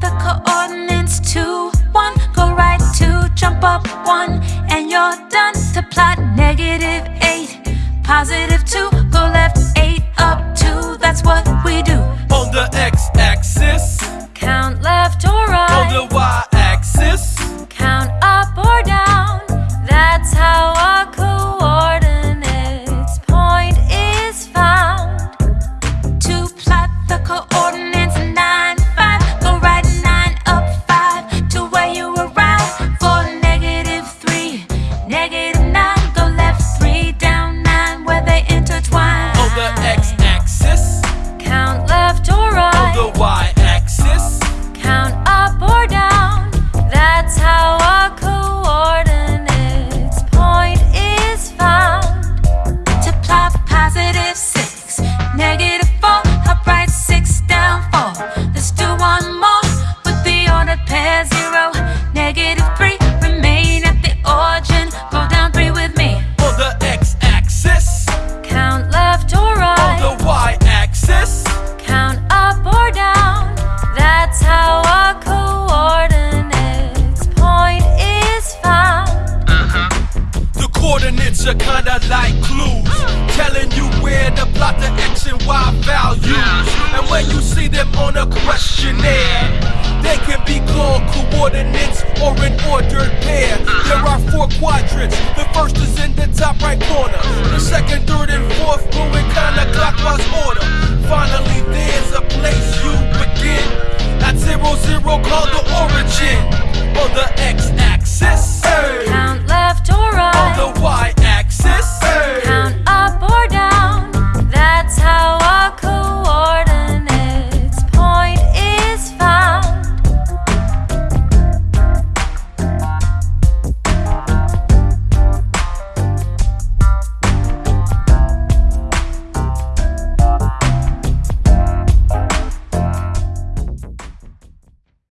the coordinates two, one. Go right two, jump up one, and you're done. To plot negative eight, positive two. Go left eight, up two. That's what we do. On the x-axis, count left or right. On the y negative Coordinates are kinda like clues Telling you where to plot the X and Y values. And when you see them on a questionnaire They can be called coordinates or an ordered pair. There are four quadrants. The first is in the top right corner. The second, third, and fourth go in kinda clockwise order. Finally there's a place you begin. At zero, zero called the origin. Or the X